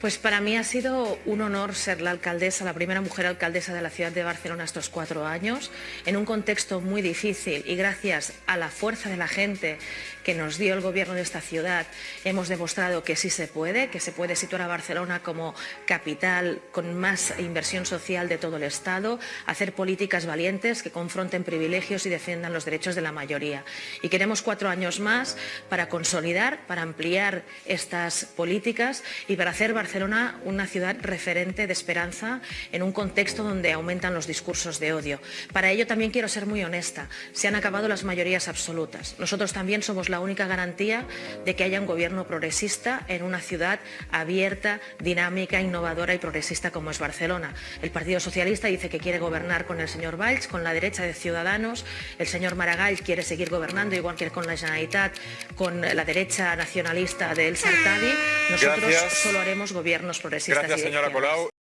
Pues para mí ha sido un honor ser la alcaldesa, la primera mujer alcaldesa de la ciudad de Barcelona estos cuatro años, en un contexto muy difícil y gracias a la fuerza de la gente que nos dio el gobierno de esta ciudad, hemos demostrado que sí se puede, que se puede situar a Barcelona como capital con más inversión social de todo el Estado, hacer políticas valientes que confronten privilegios y defiendan los derechos de la mayoría. Y queremos cuatro años más para consolidar, para ampliar estas políticas y para hacer Barcelona una ciudad referente de esperanza en un contexto donde aumentan los discursos de odio. Para ello también quiero ser muy honesta. Se han acabado las mayorías absolutas. Nosotros también somos la única garantía de que haya un gobierno progresista en una ciudad abierta, dinámica, innovadora y progresista como es Barcelona. El Partido Socialista dice que quiere gobernar con el señor Valls, con la derecha de Ciudadanos. El señor Maragall quiere seguir gobernando, igual que con la Generalitat, con la derecha nacionalista de El. Nosotros Gracias. solo haremos gobiernos progresistas Gracias, señora. Colau.